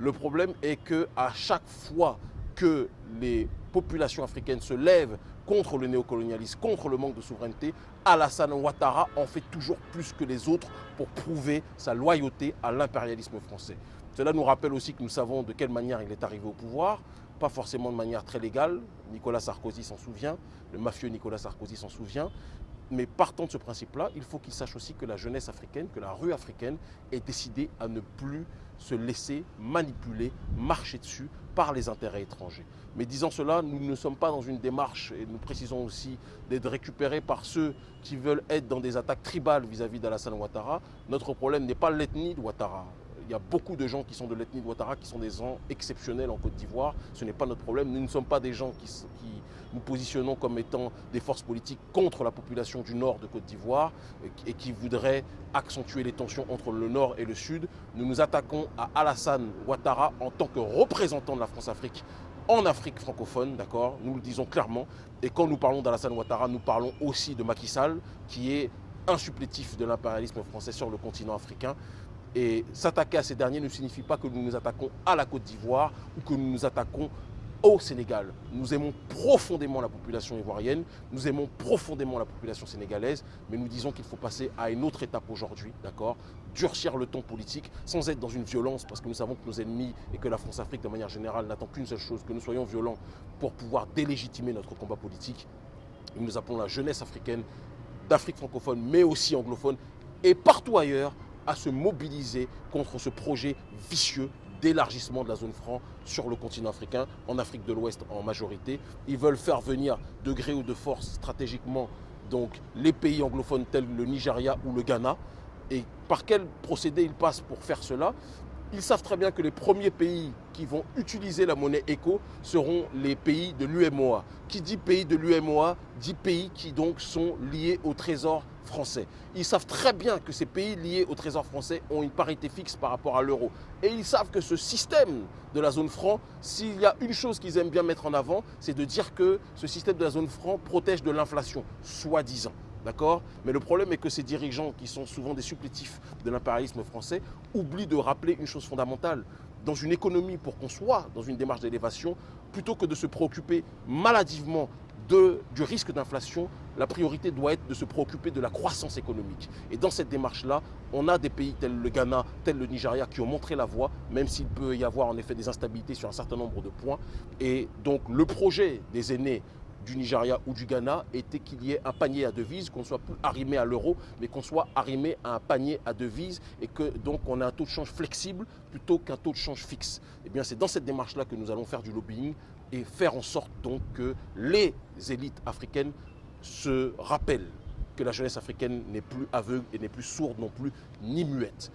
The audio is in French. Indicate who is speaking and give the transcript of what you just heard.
Speaker 1: Le problème est que à chaque fois que les populations africaines se lèvent contre le néocolonialisme, contre le manque de souveraineté, Alassane Ouattara en fait toujours plus que les autres pour prouver sa loyauté à l'impérialisme français. Cela nous rappelle aussi que nous savons de quelle manière il est arrivé au pouvoir, pas forcément de manière très légale. Nicolas Sarkozy s'en souvient, le mafieux Nicolas Sarkozy s'en souvient. Mais partant de ce principe-là, il faut qu'il sache aussi que la jeunesse africaine, que la rue africaine est décidée à ne plus se laisser manipuler, marcher dessus par les intérêts étrangers. Mais disant cela, nous ne sommes pas dans une démarche, et nous précisons aussi, d'être récupérés par ceux qui veulent être dans des attaques tribales vis-à-vis d'Alassane Ouattara. Notre problème n'est pas l'ethnie de Ouattara. Il y a beaucoup de gens qui sont de l'ethnie de Ouattara qui sont des gens exceptionnels en Côte d'Ivoire. Ce n'est pas notre problème. Nous ne sommes pas des gens qui, nous positionnons comme étant des forces politiques contre la population du nord de Côte d'Ivoire et qui voudraient accentuer les tensions entre le nord et le sud. Nous nous attaquons à Alassane Ouattara en tant que représentant de la France-Afrique en Afrique francophone, d'accord? Nous le disons clairement. Et quand nous parlons d'Alassane Ouattara, nous parlons aussi de Macky Sall, qui est un supplétif de l'impérialisme français sur le continent africain. Et s'attaquer à ces derniers ne signifie pas que nous nous attaquons à la Côte d'Ivoire ou que nous nous attaquons au Sénégal. Nous aimons profondément la population ivoirienne, nous aimons profondément la population sénégalaise, mais nous disons qu'il faut passer à une autre étape aujourd'hui, d'accord? Durcir le ton politique sans être dans une violence, parce que nous savons que nos ennemis et que la France-Afrique de manière générale n'attend qu'une seule chose, que nous soyons violents pour pouvoir délégitimer notre combat politique. Nous appelons la jeunesse africaine d'Afrique francophone, mais aussi anglophone, et partout ailleurs, à se mobiliser contre ce projet vicieux d'élargissement de la zone franc sur le continent africain, en Afrique de l'Ouest en majorité. Ils veulent faire venir de gré ou de force stratégiquement donc, les pays anglophones tels le Nigeria ou le Ghana. Et par quel procédé ils passent pour faire cela? Ils savent très bien que les premiers pays qui vont utiliser la monnaie ECO seront les pays de l'UMOA. Qui dit pays de l'UMOA dit pays qui donc sont liés au trésor français. Ils savent très bien que ces pays liés au trésor français ont une parité fixe par rapport à l'euro. Et ils savent que ce système de la zone franc, s'il y a une chose qu'ils aiment bien mettre en avant, c'est de dire que ce système de la zone franc protège de l'inflation, soi-disant. D'accord? Mais le problème est que ces dirigeants, qui sont souvent des supplétifs de l'impérialisme français, oublient de rappeler une chose fondamentale. Dans une économie, pour qu'on soit dans une démarche d'élévation, plutôt que de se préoccuper maladivement de, du risque d'inflation, la priorité doit être de se préoccuper de la croissance économique. Et dans cette démarche-là, on a des pays tels le Ghana, tels le Nigeria qui ont montré la voie, même s'il peut y avoir en effet des instabilités sur un certain nombre de points. Et donc le projet des aînés du Nigeria ou du Ghana était qu'il y ait un panier à devises, qu'on soit plus arrimé à l'euro, mais qu'on soit arrimé à un panier à devises et que donc on a un taux de change flexible plutôt qu'un taux de change fixe. Et eh bien c'est dans cette démarche-là que nous allons faire du lobbying et faire en sorte donc que les élites africaines se rappellent que la jeunesse africaine n'est plus aveugle et n'est plus sourde non plus, ni muette.